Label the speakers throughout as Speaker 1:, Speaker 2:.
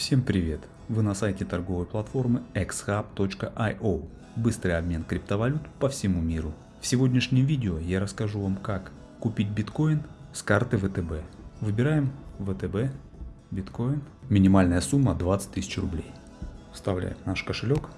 Speaker 1: Всем привет! Вы на сайте торговой платформы xhub.io. Быстрый обмен криптовалют по всему миру. В сегодняшнем видео я расскажу вам как купить биткоин с карты ВТБ. Выбираем ВТБ, биткоин. Минимальная сумма 20 тысяч рублей. Вставляем наш кошелек,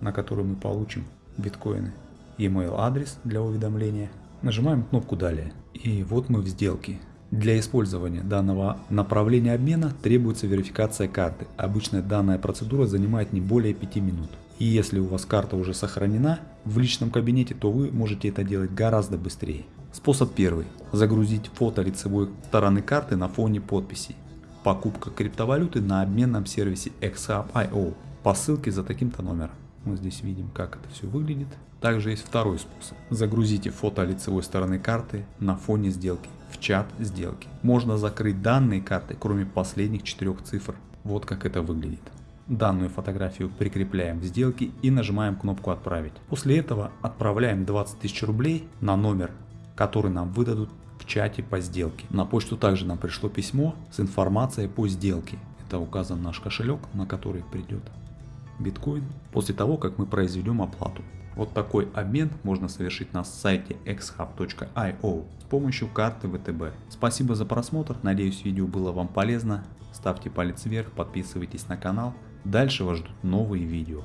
Speaker 1: на который мы получим биткоины. E-mail адрес для уведомления. Нажимаем кнопку далее. И вот мы в сделке. Для использования данного направления обмена требуется верификация карты. Обычно данная процедура занимает не более 5 минут. И если у вас карта уже сохранена в личном кабинете, то вы можете это делать гораздо быстрее. Способ первый. Загрузить фото лицевой стороны карты на фоне подписи. Покупка криптовалюты на обменном сервисе XHub.io по ссылке за таким-то номером. Мы здесь видим, как это все выглядит. Также есть второй способ. Загрузите фото лицевой стороны карты на фоне сделки в чат сделки. Можно закрыть данные карты, кроме последних четырех цифр. Вот как это выглядит. Данную фотографию прикрепляем в сделке и нажимаем кнопку «Отправить». После этого отправляем 20 тысяч рублей на номер, который нам выдадут в чате по сделке. На почту также нам пришло письмо с информацией по сделке. Это указан наш кошелек, на который придет биткоин после того, как мы произведем оплату. Вот такой обмен можно совершить на сайте xhub.io с помощью карты ВТБ. Спасибо за просмотр, надеюсь видео было вам полезно. Ставьте палец вверх, подписывайтесь на канал. Дальше вас ждут новые видео.